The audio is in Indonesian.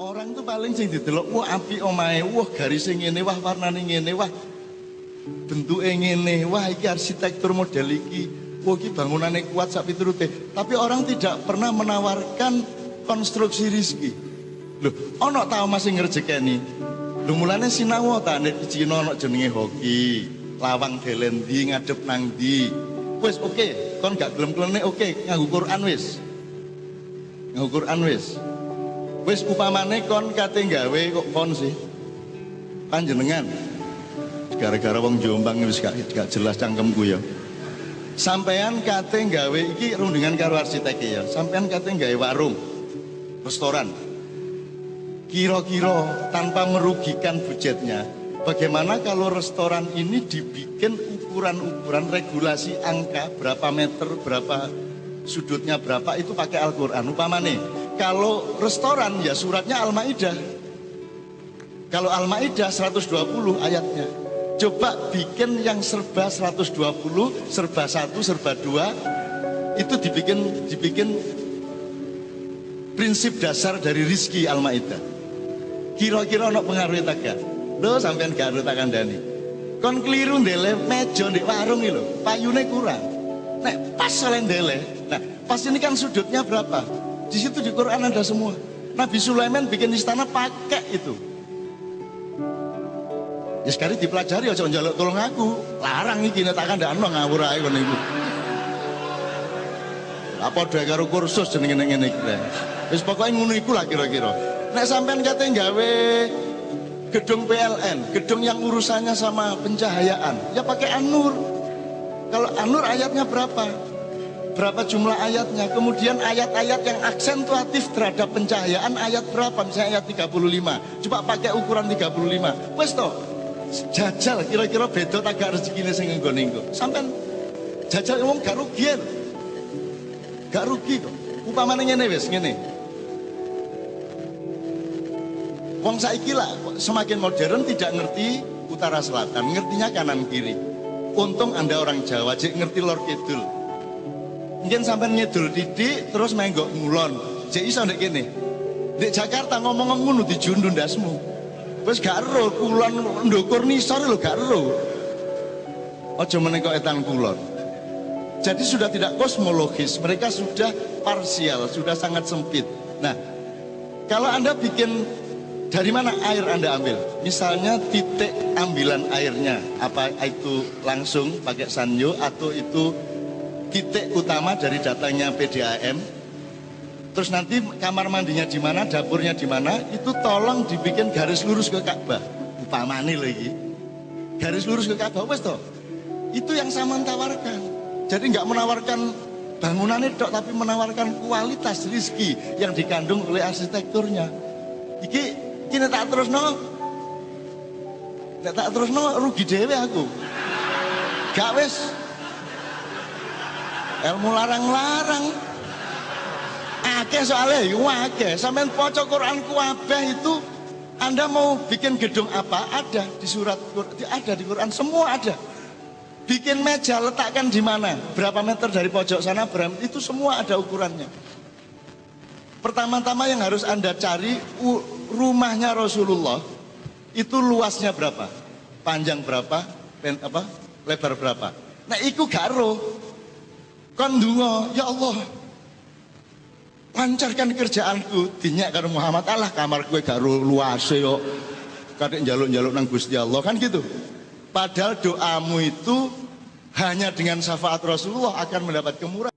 Orang tuh paling sing didelok wah api omahe, wah garisnya ngene, wah warnane ngene, wah bentuke ngene, wah iki arsitektur model iki, wah iki bangunannya kuat sak piturute. Tapi orang tidak pernah menawarkan konstruksi rizki. Loh, ono tau masih ngerjekeni. Lho mulane sinau ta nek Cina ono jenenge hoki, lawang delendi ngadep nang ndi. Wis oke, okay. kon gak gelem-geleme oke, okay. nganggo Quran wis. Nganggo Quran. Wis upamane kon kate gawe kok kon sih. Panjenengan gara-gara wong Jombang wis gak, gak jelas cangkemku ya. Sampean kate gawe iki rundingan karo arsitek ya. Sampean kate gawe warung, restoran. Kira-kira tanpa merugikan budgetnya, bagaimana kalau restoran ini dibikin ukuran-ukuran regulasi angka berapa meter, berapa sudutnya berapa itu pakai Al-Qur'an. Upamane kalau restoran ya suratnya Al-Maidah. Kalau Al-Maidah 120 ayatnya. Coba bikin yang serba 120, serba 1, serba 2 itu dibikin dibikin prinsip dasar dari rizki Al-Maidah. Kira-kira ono pengaruh tak gak? Lo sampean gak tak kandani. Kon keliru ndele meja di warung iki lho, payune kurang. Nek pas selain ndele. Nah, pas ini kan sudutnya berapa? Di situ di Quran ada semua. Nabi Sulaiman bikin istana pakai itu. Ya sekali dipelajari aja njaluk tolong aku. Larang iki nek tak kandhakno ngawur ae iku. Apa dhewe karo kursus jenenge ngene iki. Wis pokoke ngono iku lah kira-kira. Nek sampean kate gawe gedung PLN, gedung yang urusannya sama pencahayaan, ya pakai Anur. Kalau Anur ayatnya berapa? Berapa jumlah ayatnya? Kemudian ayat-ayat yang aksentuatif terhadap pencahayaan ayat berapa? Misalnya ayat 35. Coba pakai ukuran 35. Wes toh, jajal kira-kira beda tak gak rezekine sing nggo Sampean jajal wong gak rugi. Gak rugi kok. Upamane ngene wis, ngene. Wong saiki lah semakin modern tidak ngerti utara selatan, ngertinya kanan kiri. Untung Anda orang Jawa, jadi ngerti lor kidul. Mungkin sampai ngidul didik terus menggok ngulon. Jadi iso ndek kene. Di Jakarta ngomong ngono dijundu ndasmu. Wis gak ero kulon ndukur nisor lho gak ero. Aja kok etan kulon. Jadi sudah tidak kosmologis, mereka sudah parsial, sudah sangat sempit. Nah, kalau Anda bikin dari mana air Anda ambil? Misalnya titik ambilan airnya, apa itu langsung pakai sanyo atau itu titik utama dari datanya PDAM. Terus nanti kamar mandinya di mana, dapurnya di mana, itu tolong dibikin garis lurus ke Ka'bah. Upamane lagi. Garis lurus ke Ka'bah wes toh. Itu yang saya tawarkan. Jadi nggak menawarkan bangunannya dok, tapi menawarkan kualitas rizki yang dikandung oleh arsitekturnya. Iki Kini tak terus no. tak terus no rugi dewe aku. Gak wes. Ilmu larang-larang. Ake soalnya, yuk ake. Sampai pocok Quran kuabeh itu anda mau bikin gedung apa? Ada di surat ada di Quran, semua ada. Bikin meja letakkan di mana? Berapa meter dari pojok sana? Berapa? Itu semua ada ukurannya. Pertama-tama yang harus Anda cari rumahnya Rasulullah itu luasnya berapa? Panjang berapa? Pen, apa? Lebar berapa? Nah, iku garo. Kon ya Allah. Lancarkan kerjaanku dinyak karo Muhammad Allah kamar gue garo luas yo. Kadek jaluk-jaluk nang Gusti Allah kan gitu. Padahal doamu itu hanya dengan syafaat Rasulullah akan mendapat kemurahan.